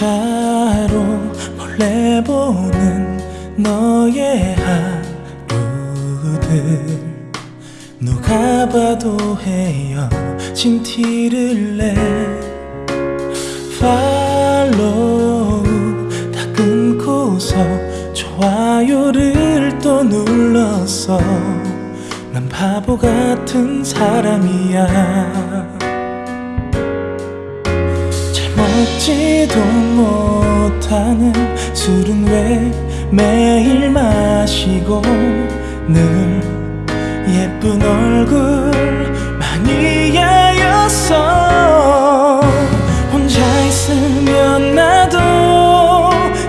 문자로 몰래 보는 너의 하루들. 누가 봐도 헤어진 티를 내. 팔로우 다 끊고서 좋아요를 또 눌렀어 난 바보 같은 사람이야 잘 먹지도 못하는 술은 왜 매일 마시고 늘 예쁜 얼굴 마니아였어? 혼자 있으면 나도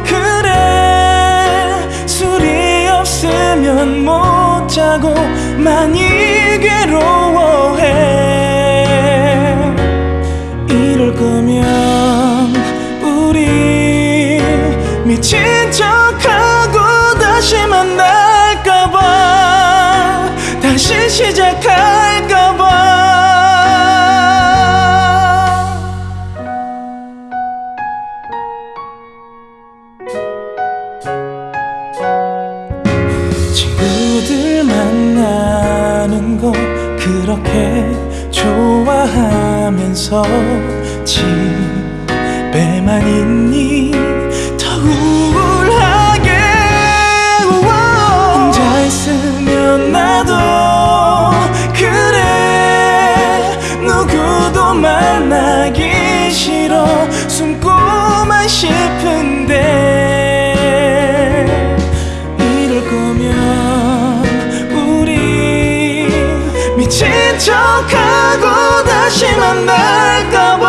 그래. 술이 없으면 못 자고 많이 괴로워해. 이럴 거면 미친 척하고 다시 만날까봐. 다시 시작할까봐. 친구들 만나는 거 그렇게 좋아하면서 집에만 있니 만나기 싫어 숨고만 싶은데 이럴 거면 우리 미친 척하고 다시 만날까봐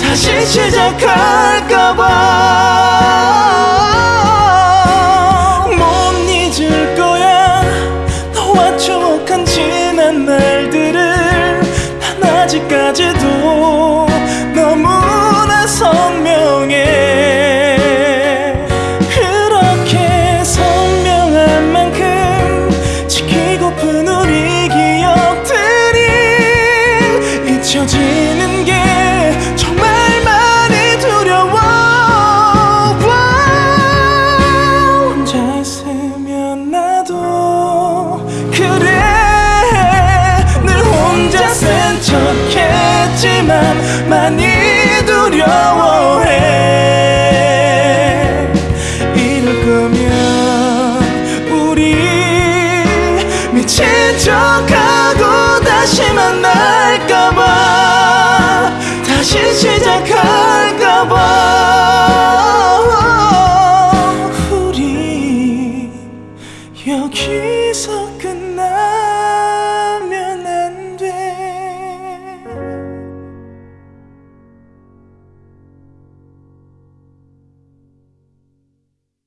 다시 시작할까봐 아직까지도 너무나 선명해. 그렇게 선명한 만큼 지키고픈 우리 기억들이 잊혀지 맘 많이 두려워해. 이럴 거면 우리 미친 척하고 다시 만날까봐. 다시 시작할까봐. 우리 여기서